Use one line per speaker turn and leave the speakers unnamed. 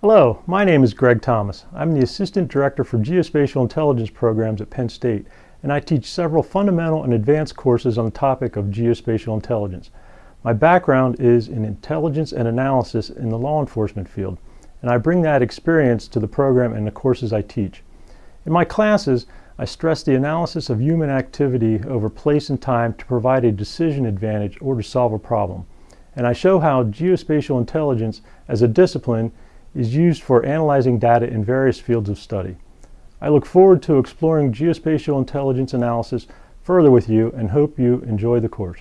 Hello, my name is Greg Thomas. I'm the Assistant Director for Geospatial Intelligence Programs at Penn State, and I teach several fundamental and advanced courses on the topic of geospatial intelligence. My background is in intelligence and analysis in the law enforcement field, and I bring that experience to the program and the courses I teach. In my classes, I stress the analysis of human activity over place and time to provide a decision advantage or to solve a problem. And I show how geospatial intelligence as a discipline is used for analyzing data in various fields of study. I look forward to exploring geospatial intelligence analysis further with you and hope you enjoy the course.